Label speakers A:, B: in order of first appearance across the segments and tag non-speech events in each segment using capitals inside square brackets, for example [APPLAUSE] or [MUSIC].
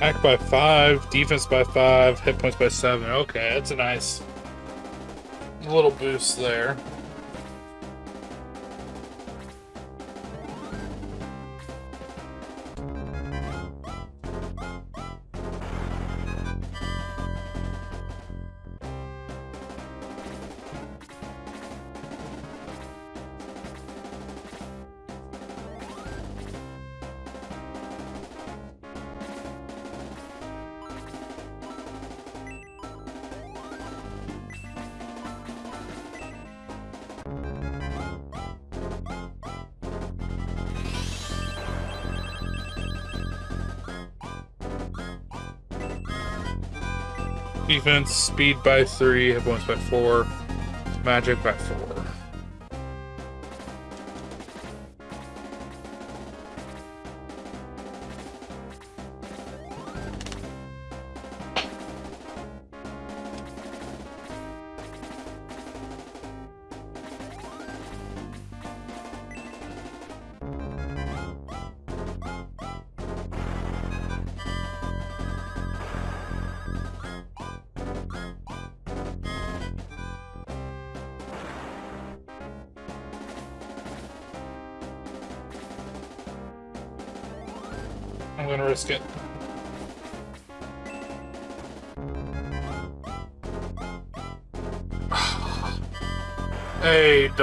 A: Attack by five, defense by five, hit points by seven. Okay, that's a nice little boost there. Defense, speed by three, hit points by four, magic by four.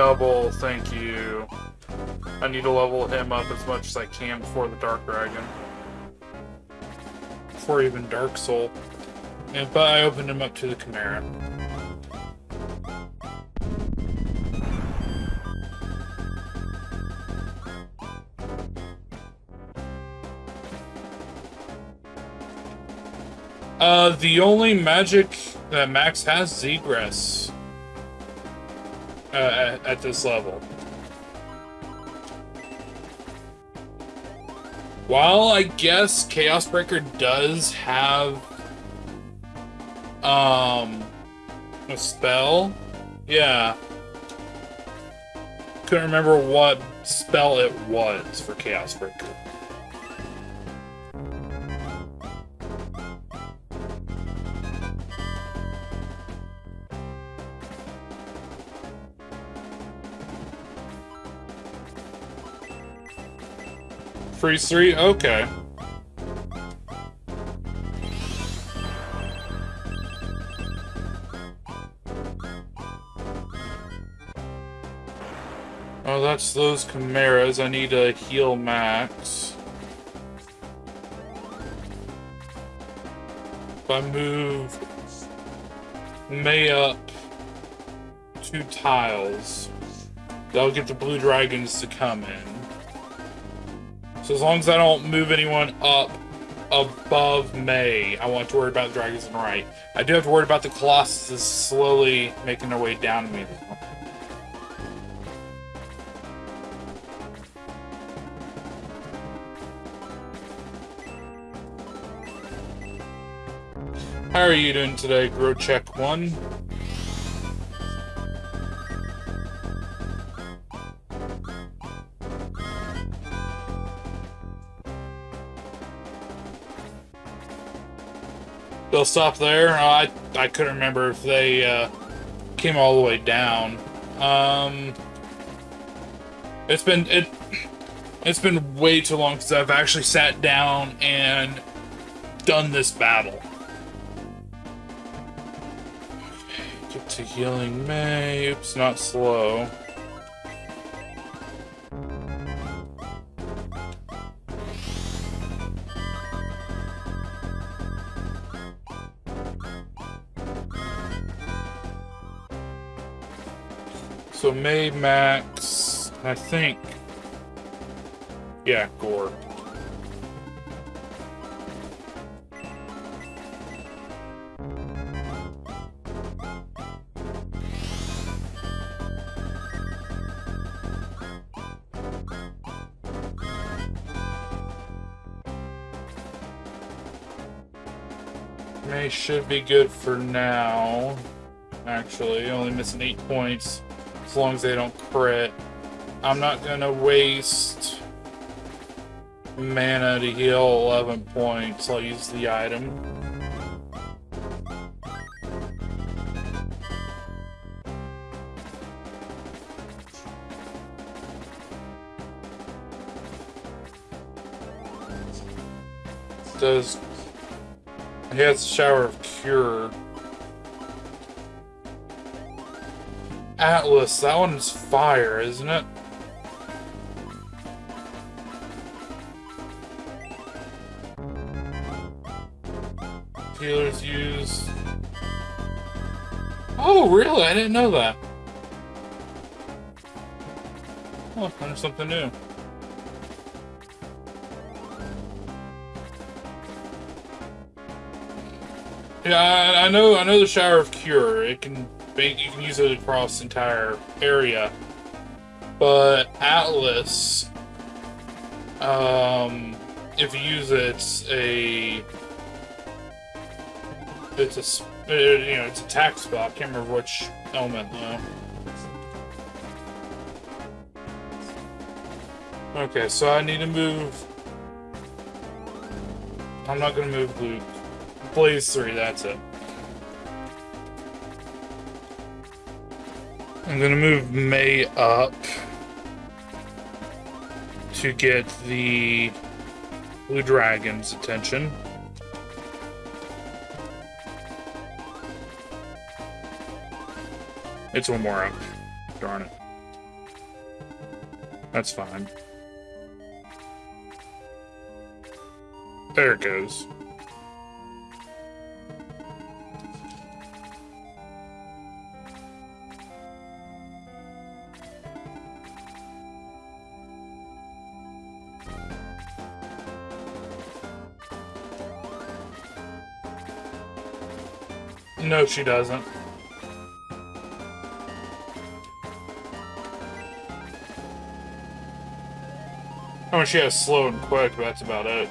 A: Double, thank you. I need to level him up as much as I can before the Dark Dragon. Before even Dark Sol. And, but I opened him up to the Chimera. Uh, the only magic that Max has is Egress uh, at, this level. While I guess Chaos Breaker does have um a spell, yeah. Couldn't remember what spell it was for Chaos Breaker. Freeze 3? Okay. Oh, that's those Chimeras. I need to heal Max. If I move Mae up two tiles, that'll get the blue dragons to come in. So as long as I don't move anyone up above Mae, I won't to worry about the dragons and right. I do have to worry about the Colossus slowly making their way down to me. How are you doing today, Grow Check 1? They'll stop there. I I couldn't remember if they uh, came all the way down. Um, it's been it it's been way too long since I've actually sat down and done this battle. Get to healing Mae. Oops, not slow. So Mae Max, I think. Yeah, Gore. Mae should be good for now. Actually, only missing eight points as long as they don't crit. I'm not gonna waste mana to heal 11 points. I'll use the item. Does he has shower of cure. Atlas, that one's fire, isn't it? Healers use... Oh, really? I didn't know that. Oh, learned something new. Yeah, I, I know. I know the shower of cure. It can make you can use it across entire area. But Atlas, um, if you use it, it's a it's a you know it's a attack spell. I can't remember which element though. Okay, so I need to move. I'm not gonna move Luke. Blaze 3, that's it. I'm gonna move Mae up to get the Blue Dragon's attention. It's one more up. Darn it. That's fine. There it goes. No, she doesn't. I mean, she has slow and quick, but that's about it.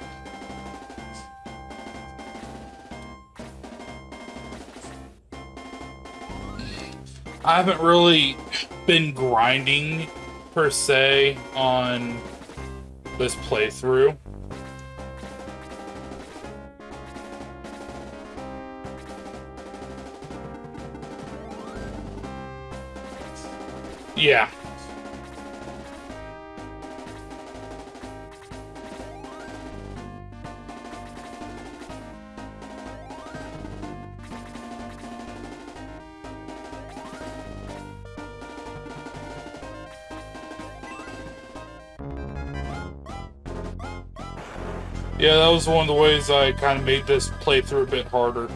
A: I haven't really been grinding, per se, on this playthrough. Yeah. Yeah, that was one of the ways I kind of made this playthrough a bit harder.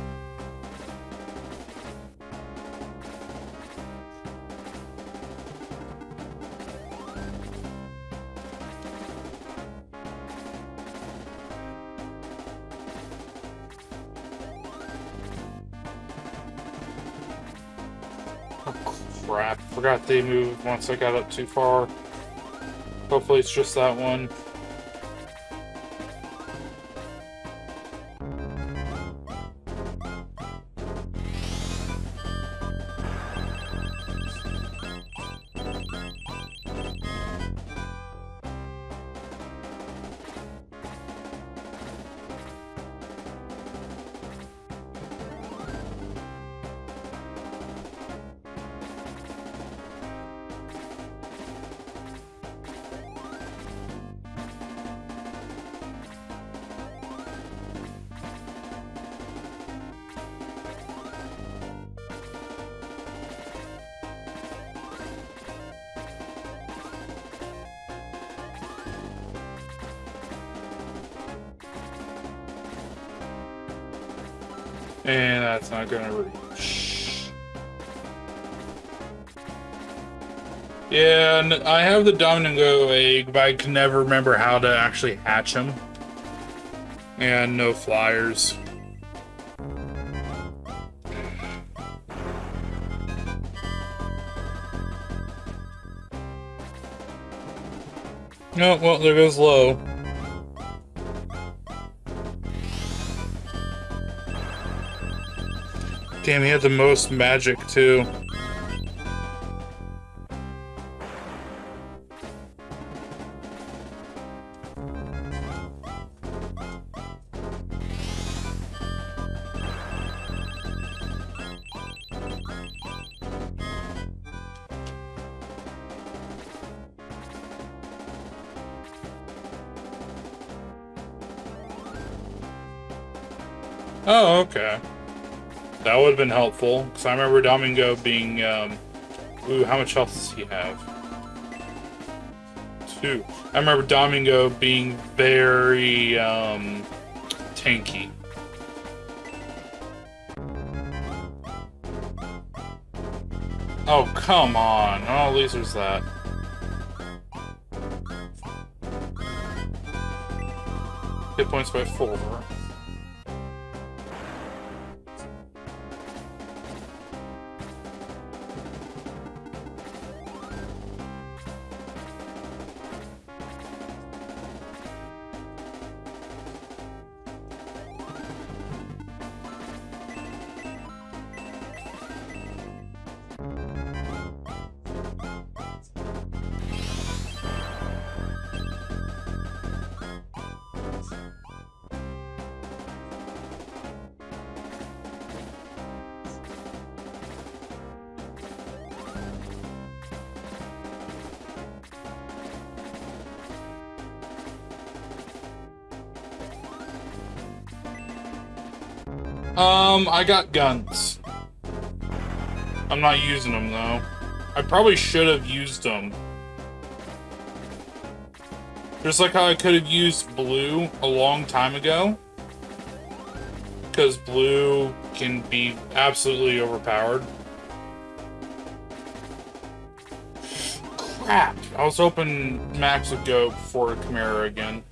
A: Forgot they moved once I got up too far. Hopefully it's just that one. I have the Domingo egg, but I can never remember how to actually hatch them. And no flyers. No, well, there goes Lowe. Damn, he had the most magic, too. Oh, okay. That would have been helpful, because I remember Domingo being, um... Ooh, how much health does he have? Two. I remember Domingo being very, um... Tanky. Oh, come on. Oh, at least there's that. Hit points by four. Um, I got guns. I'm not using them, though. I probably should have used them. Just like how I could have used blue a long time ago. Because blue can be absolutely overpowered. Crap! I was hoping Max would go for Chimera again.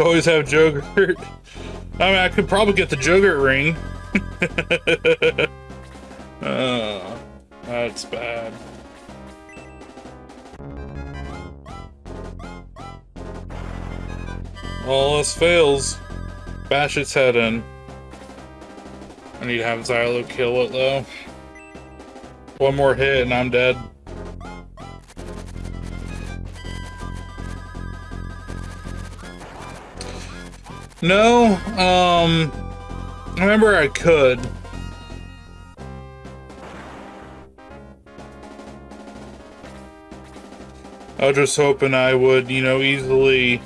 A: [LAUGHS] Always have Jogurt. [LAUGHS] I mean, I could probably get the Jogurt ring. [LAUGHS] oh, that's bad. All else fails. Bash its head in. I need to have Zylo kill it, though. One more hit and I'm dead. No, um, I remember I could. I was just hoping I would, you know, easily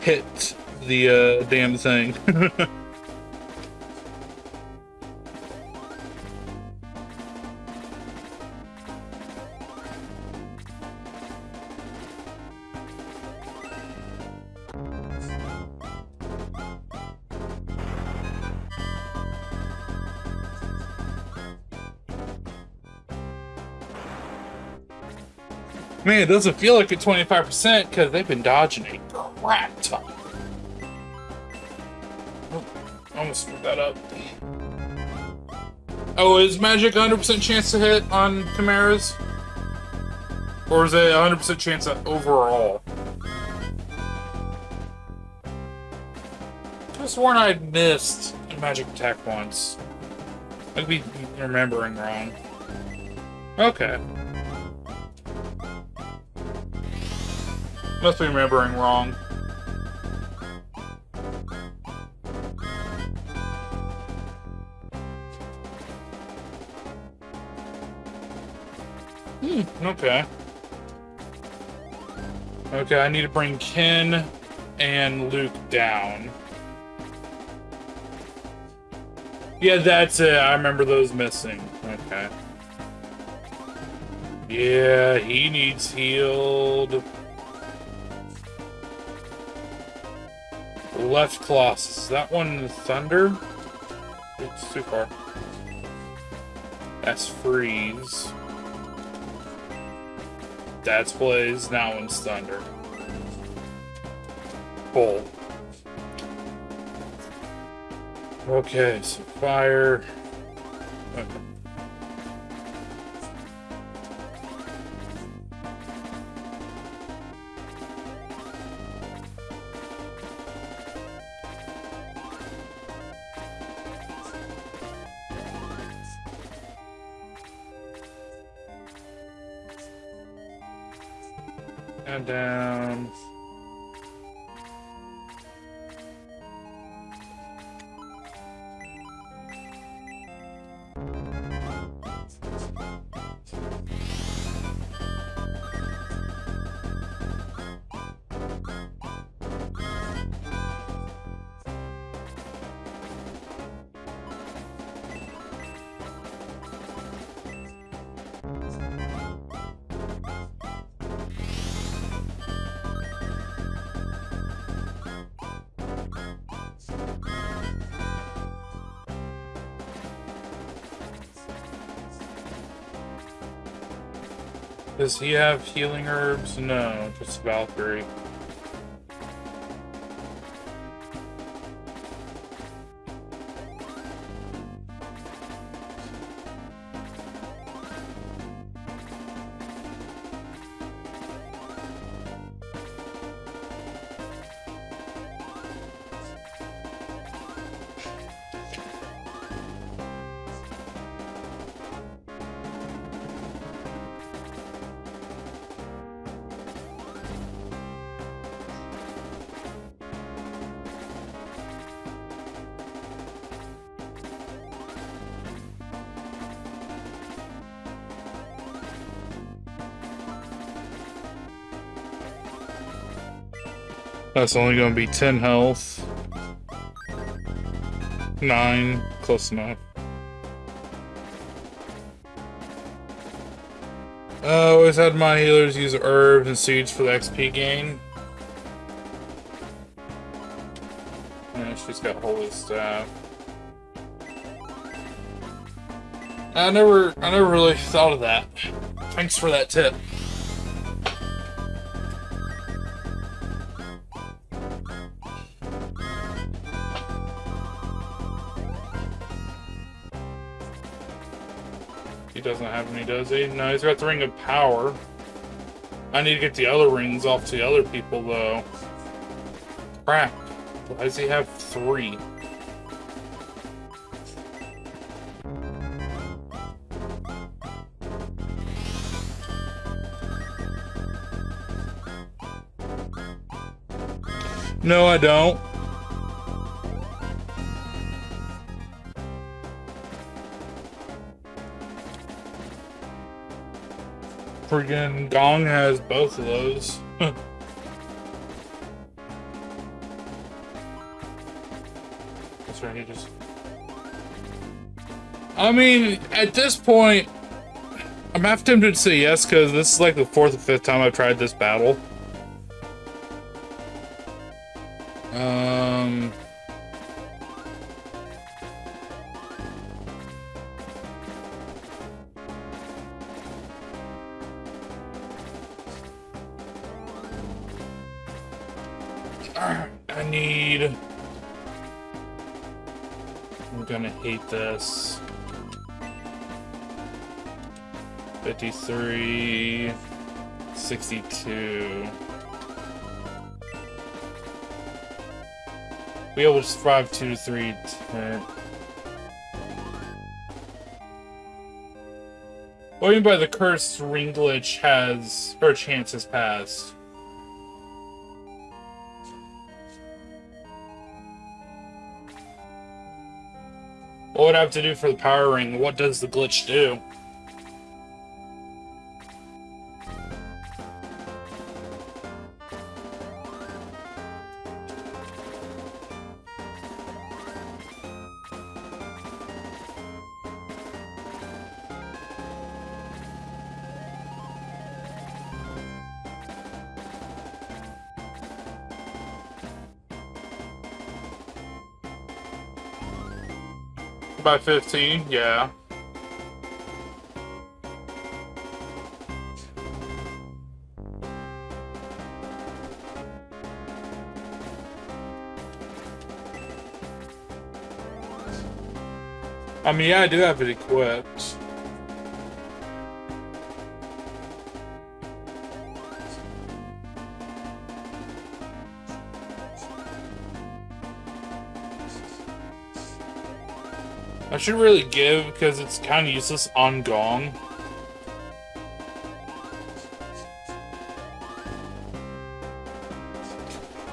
A: hit the uh, damn thing. [LAUGHS] Man, it doesn't feel like a 25% because they've been dodging a crap ton. Oh, almost screwed that up. Oh, is magic 100% chance to hit on Chimeras? Or is it 100% chance overall? I sworn I'd missed a magic attack once. I could be remembering wrong. Okay. Must be remembering wrong. Hmm, okay. Okay, I need to bring Ken and Luke down. Yeah, that's it. I remember those missing. Okay. Yeah, he needs healed. Left Colossus. Is that one Thunder? It's too far. That's Freeze. That's Blaze. That one's Thunder. Bolt. Okay, so fire. Does he have healing herbs? No, just Valkyrie. That's only to be 10 health. 9. Close enough. I uh, always had my healers use herbs and seeds for the XP gain. Yeah, she's got holy staff. I never, I never really thought of that. Thanks for that tip. Does he? No, he's got the Ring of Power. I need to get the other rings off to the other people, though. Crap. Why does he have three? No, I don't. Friggin' Gong has both of those. [LAUGHS] That's right, he just... I mean, at this point, I'm half tempted to say yes, because this is like the fourth or fifth time I've tried this battle. This. 53, 62. We able to survive 2 to 3 10. What do you mean by the cursed ring glitch has her chance has passed? What would I have to do for the power ring? What does the glitch do? By 15, yeah. I mean, yeah, I do have it equipped. should really give because it's kind of useless on Gong.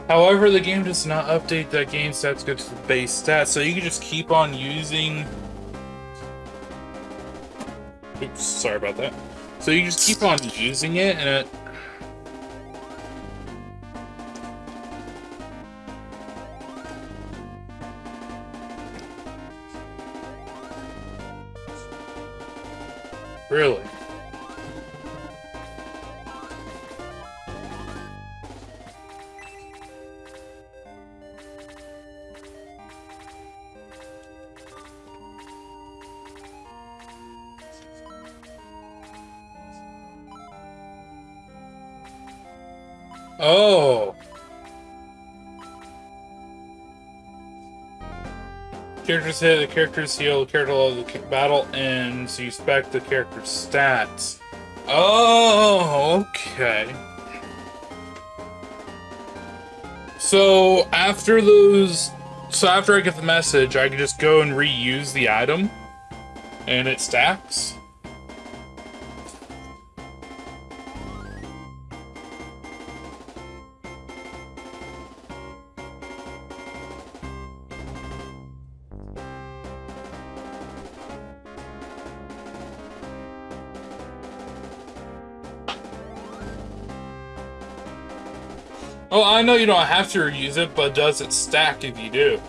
A: However, the game does not update that game stats go to the base stats, so you can just keep on using... Oops, sorry about that. So you just keep on using it, and it Characters hit, the characters heal, the character level, the battle ends, you spec the character's stats. Oh, okay. So after those, so after I get the message, I can just go and reuse the item, and it stacks. I know you don't have to reuse it, but does it stack if you do?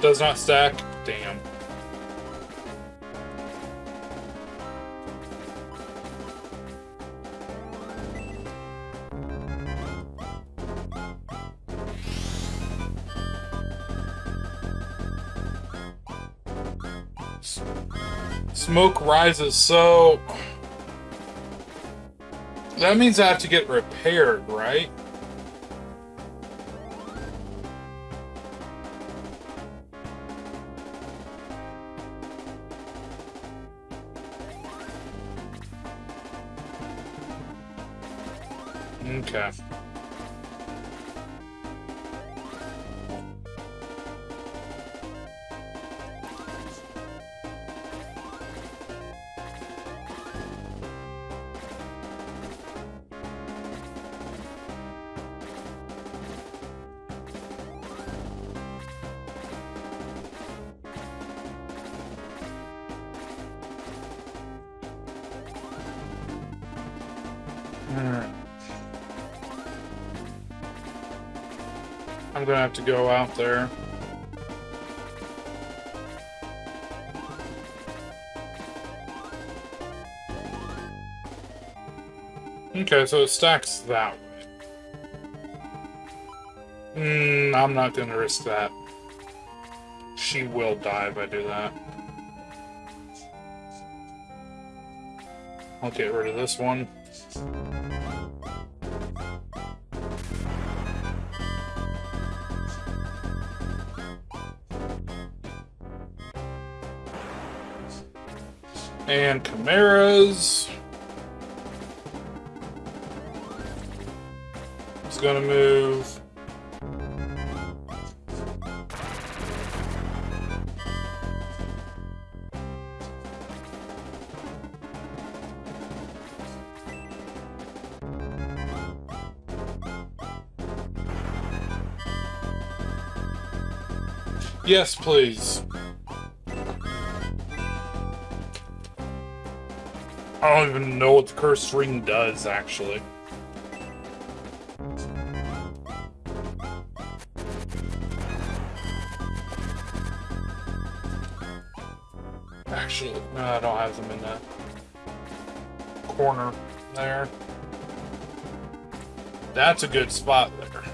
A: Does not stack? Damn. Smoke rises, so... That means I have to get repaired, right? Okay. Have to go out there. Okay, so it stacks that way. Mm, I'm not gonna risk that. She will die if I do that. I'll get rid of this one. And Chimera's is gonna move. Yes, please. I don't even know what the cursed ring does, actually. Actually, no, I don't have them in that corner there. That's a good spot there.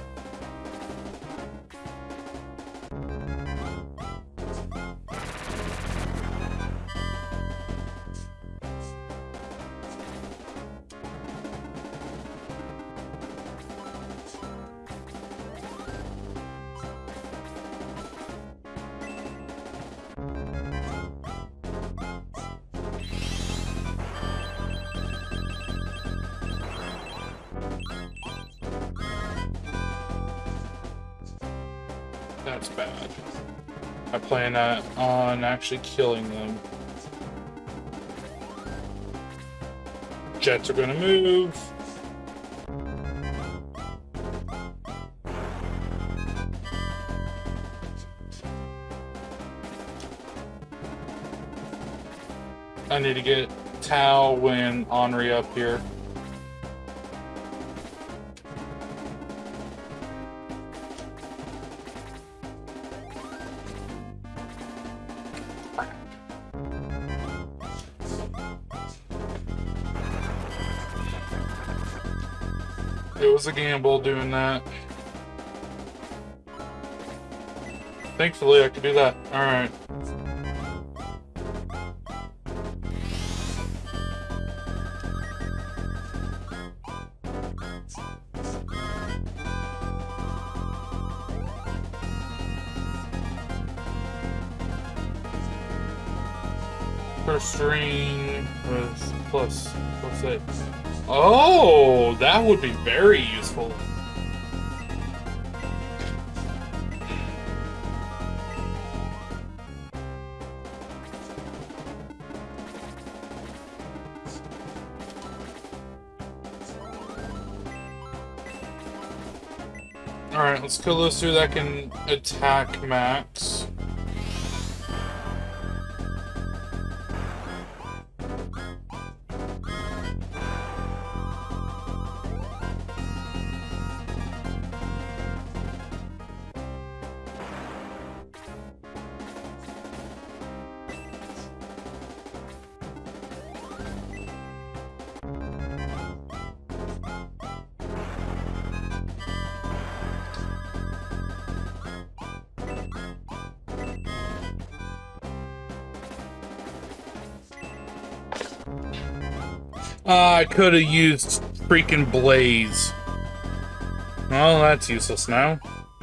A: On actually killing them. Jets are gonna move. I need to get Tao when Anri up here. Was a gamble doing that. Thankfully, I could do that. Alright. First plus eight. Oh, that would be very useful. Alright, let's kill those two that can attack Max. Could have used freaking Blaze. Well, that's useless now. [LAUGHS]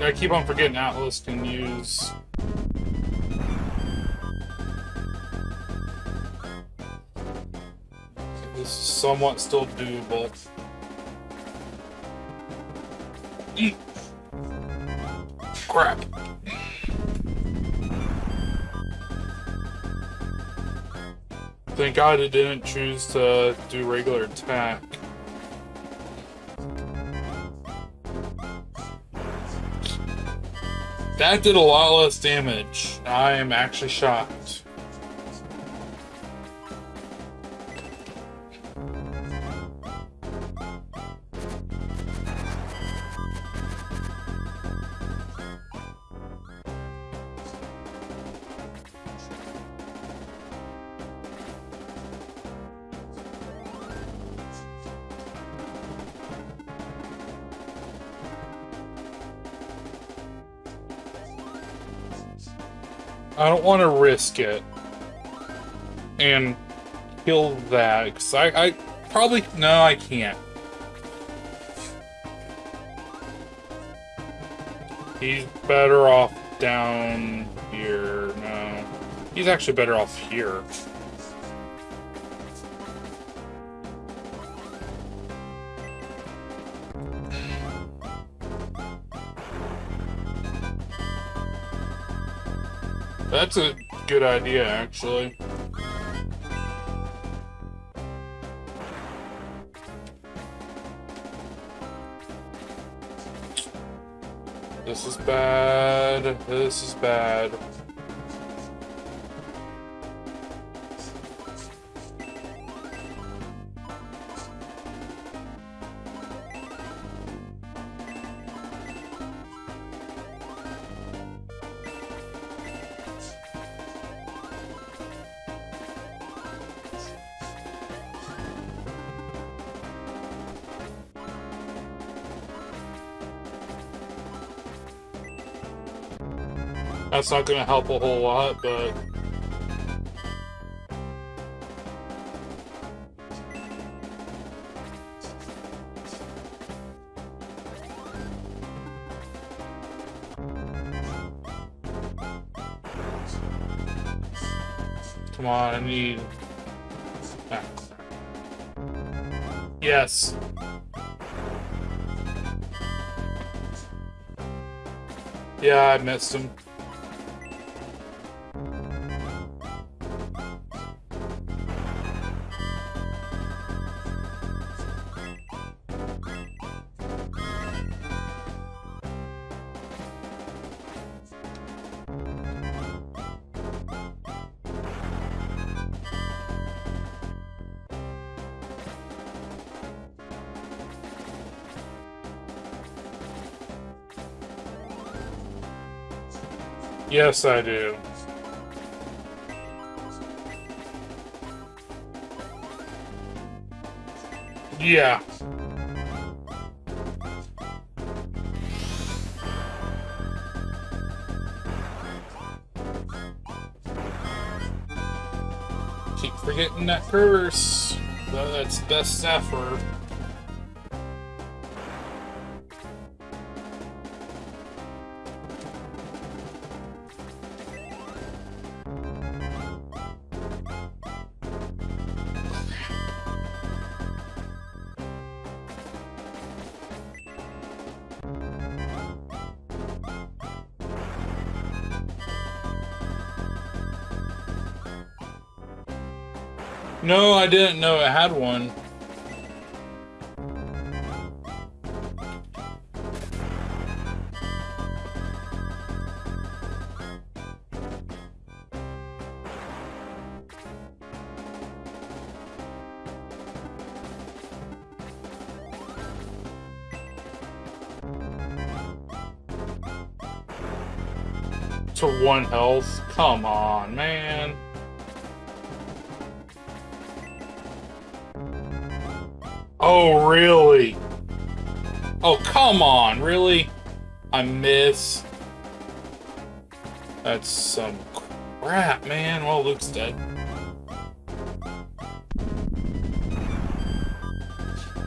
A: I keep on forgetting Atlas can use... This is somewhat still doable. Crap. Thank God it didn't choose to do regular attack. That did a lot less damage. I am actually shocked. Want to risk it and kill that because I, I probably no I can't. He's better off down here. No, he's actually better off here. That's a good idea, actually. This is bad. This is bad. It's not gonna help a whole lot, but... Come on, I need... Yes. Yeah, I missed him. Yes, I do. Yeah. Keep forgetting that curse. That's best effort. I didn't know it had one. To one health? Come on, man. Oh, really? Oh, come on, really? I miss. That's some crap, man. Well, Luke's dead.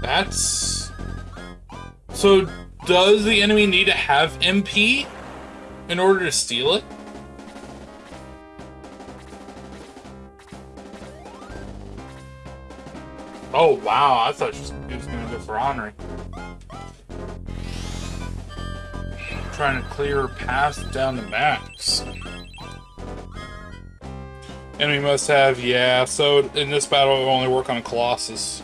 A: That's... So, does the enemy need to have MP in order to steal it? Oh, wow. I thought she was going to go for Anri. Trying to clear her path down the max. Enemy must have, yeah. So in this battle, it will only work on Colossus.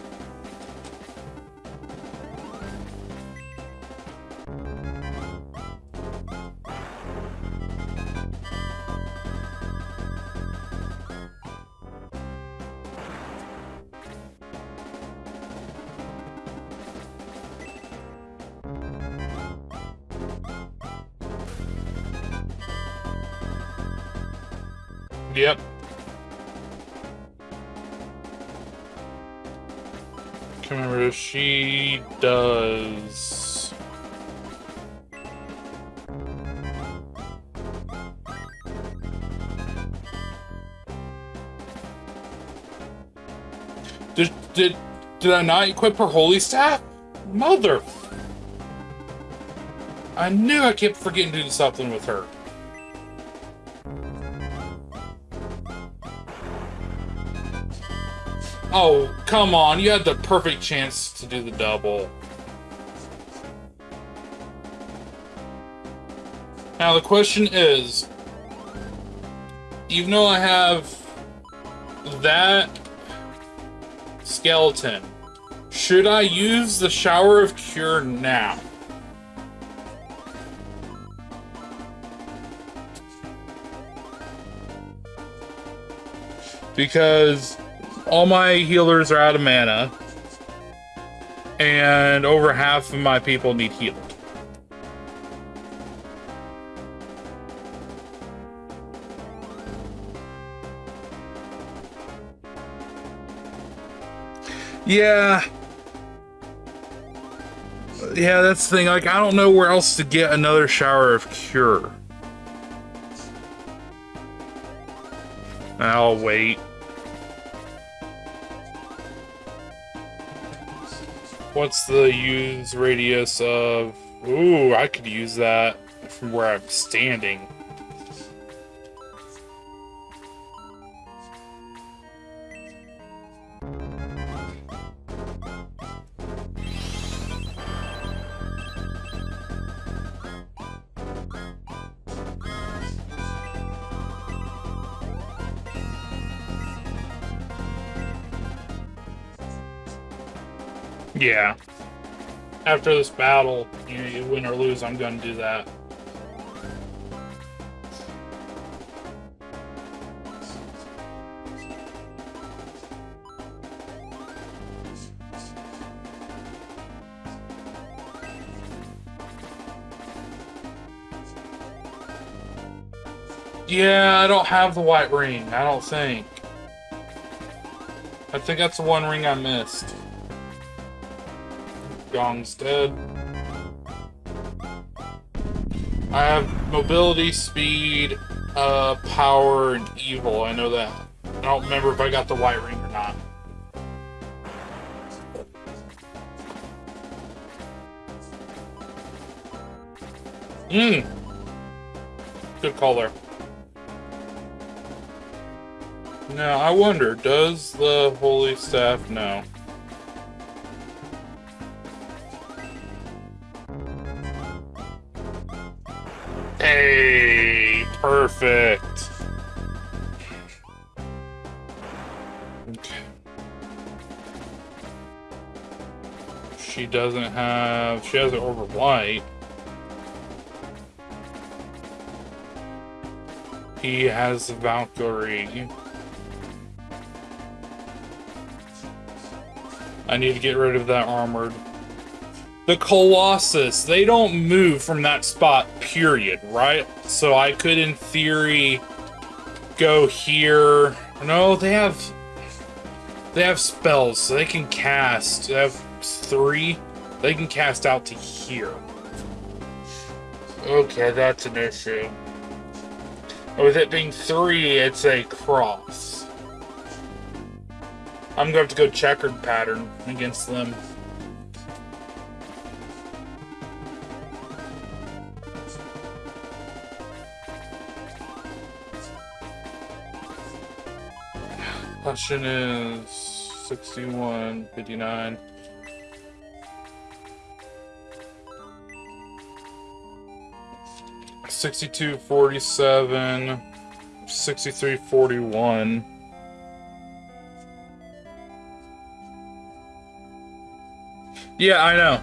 A: Did I not equip her holy staff? Mother. I knew I kept forgetting to do something with her. Oh, come on. You had the perfect chance to do the double. Now the question is, even though I have that skeleton, should I use the Shower of Cure now? Because all my healers are out of mana. And over half of my people need healed. Yeah. Yeah, that's the thing. Like, I don't know where else to get another shower of cure. I'll wait. What's the use radius of... Ooh, I could use that from where I'm standing. Yeah. After this battle, you, you win or lose, I'm going to do that. Yeah, I don't have the white ring. I don't think. I think that's the one ring I missed. Gong's dead. I have mobility, speed, uh, power, and evil. I know that. I don't remember if I got the white ring or not. Mmm. Good there. Now, I wonder, does the Holy Staff know? Perfect. She doesn't have, she has it over white. He has Valkyrie. I need to get rid of that armored. The Colossus, they don't move from that spot, period, right? So I could, in theory, go here. No, they have... They have spells, so they can cast. They have three. They can cast out to here. Okay, that's an issue. Oh, with it being three, it's a cross. I'm going to have to go checkered pattern against them. Question is 61, 59. Sixty-two, forty-seven, sixty-three, forty-one. Yeah, I know.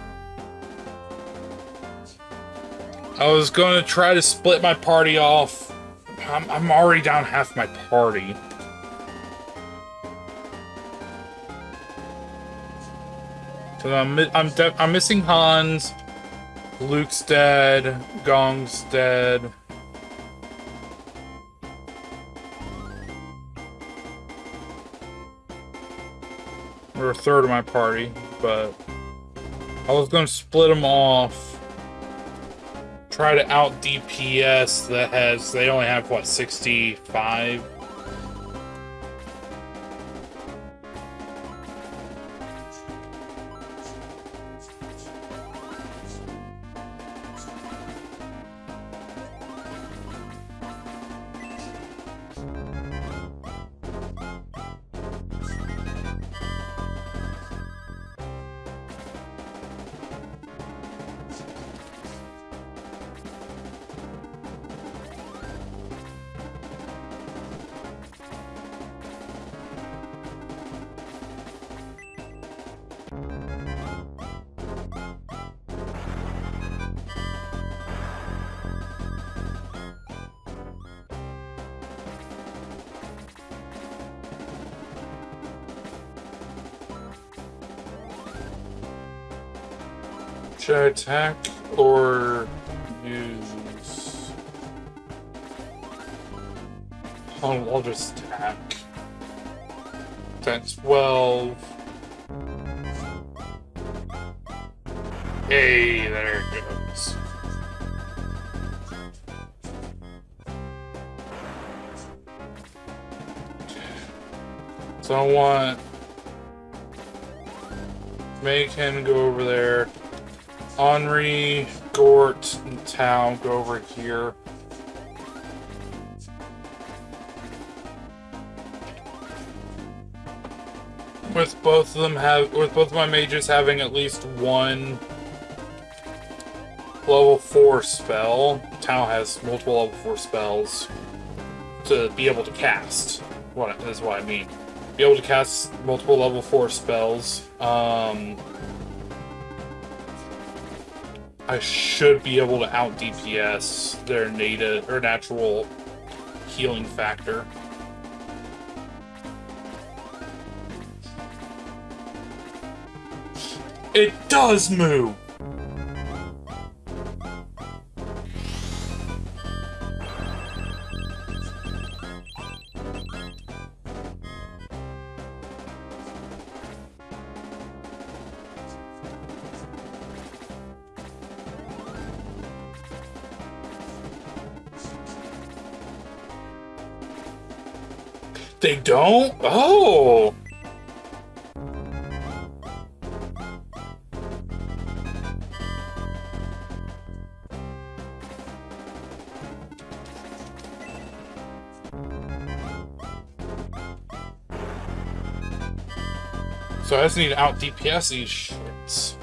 A: I was going to try to split my party off. I'm, I'm already down half my party. So I'm I'm I'm missing Hans. Luke's dead. Gong's dead. We're a third of my party, but I was to split them off. Try to out DPS that has, they only have, what, 65? Should I attack or use... Oh, I'll just attack. That's 12. Hey, there it goes. So I want make him go over there. Anri, Gort, and Tao go over here. With both of them have with both of my mages having at least one level 4 spell. Tao has multiple level 4 spells to be able to cast. What is what I mean. Be able to cast multiple level 4 spells. Um I should be able to out DPS their native or natural healing factor. It does move! Don't? Oh! So I just need to out DPS these shits.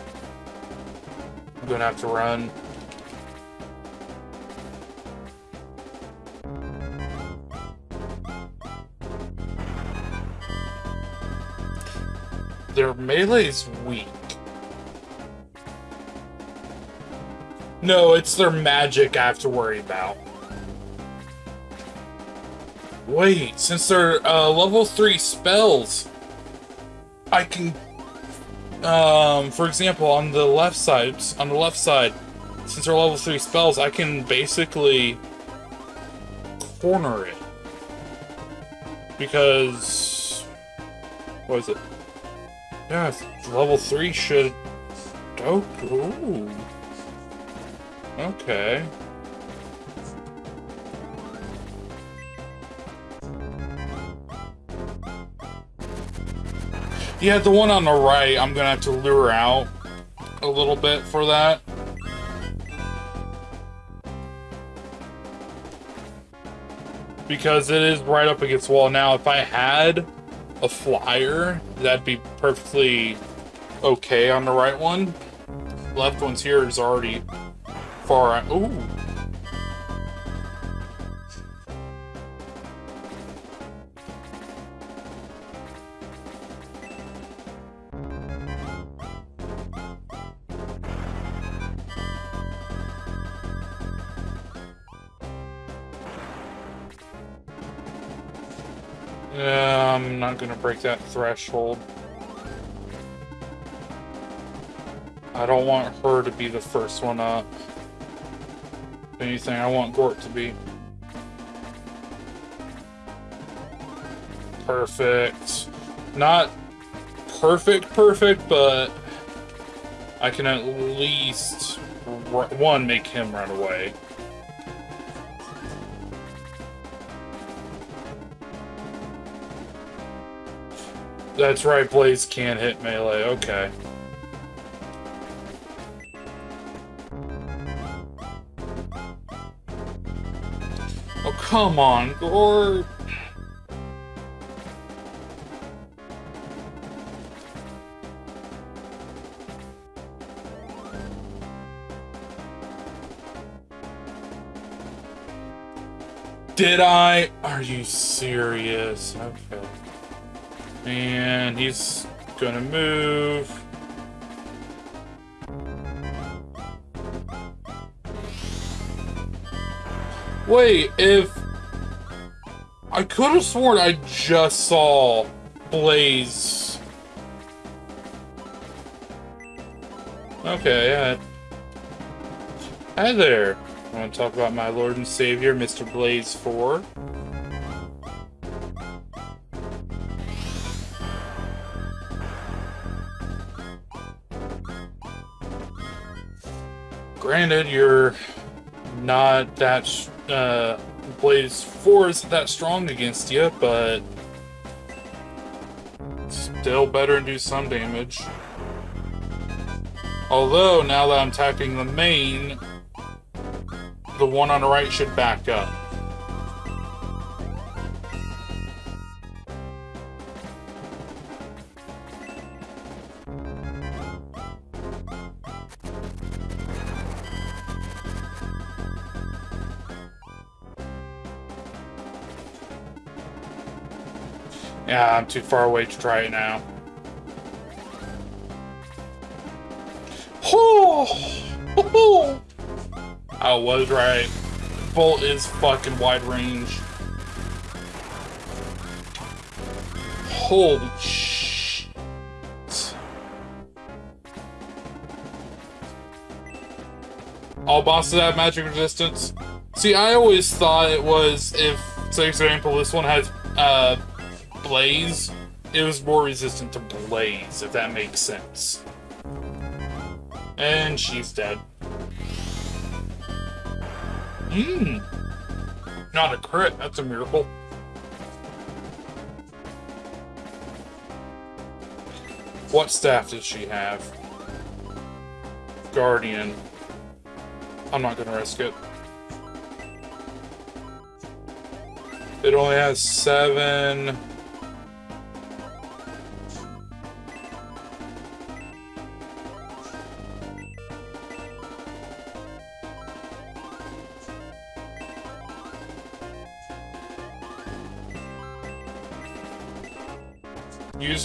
A: I'm gonna have to run. Their melee's weak. No, it's their magic I have to worry about. Wait, since they're uh, level 3 spells, I can... Um, for example, on the left side, on the left side, since they're level 3 spells, I can basically corner it. Because... What is it? Yeah, level 3 should... Oh, ooh. Okay. Yeah, the one on the right, I'm gonna have to lure out a little bit for that. Because it is right up against wall. Now, if I had a flyer, that'd be perfectly okay on the right one. Left one's here is already far out. Ooh. Gonna break that threshold. I don't want her to be the first one up. If anything, I want Gort to be. Perfect. Not perfect, perfect, but I can at least, one, make him run away. That's right, Blaze can't hit melee, okay. Oh, come on, Gort. Did I? Are you serious? Okay. And he's gonna move. Wait, if... I could have sworn I just saw Blaze. Okay, yeah. Hi there. I want to talk about my Lord and Savior, Mr. Blaze 4. Granted, you're not that uh, Blaze 4 is that strong against you, but still better and do some damage. Although, now that I'm attacking the main, the one on the right should back up. Yeah, I'm too far away to try it now. Oh! I was right. Bolt is fucking wide range. Holy shit. All bosses have magic resistance. See, I always thought it was if, say, for example, this one has uh, Blaze, it was more resistant to Blaze, if that makes sense. And she's dead. Mmm. Not a crit, that's a miracle. What staff does she have? Guardian. I'm not gonna risk it. It only has seven.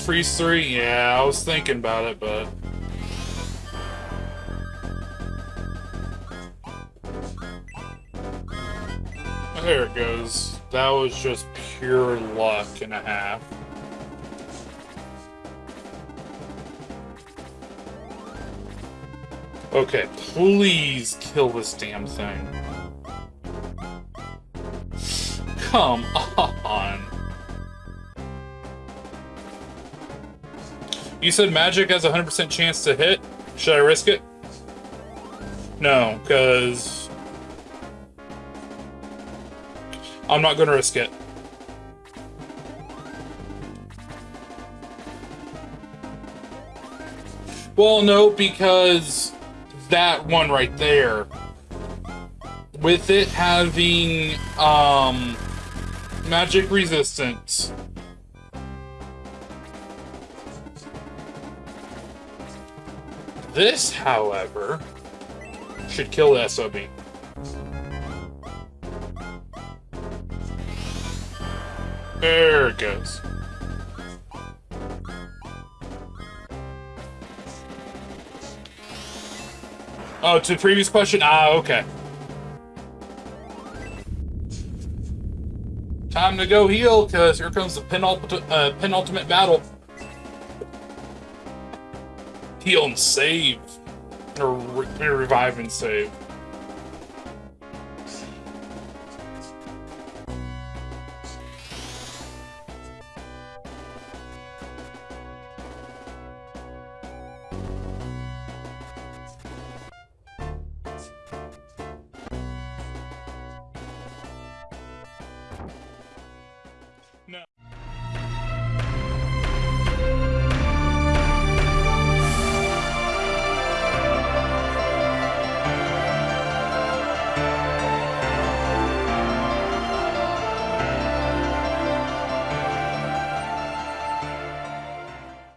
A: Freeze three? Yeah, I was thinking about it, but... There it goes. That was just pure luck and a half. Okay, please kill this damn thing. Come on. You said magic has a 100% chance to hit? Should I risk it? No, because... I'm not going to risk it. Well, no, because that one right there, with it having um, magic resistance, This, however, should kill the SOB. There it goes. Oh, to the previous question? Ah, okay. Time to go heal, because here comes the penultimate, uh, penultimate battle. Heal and save. Or re revive and save.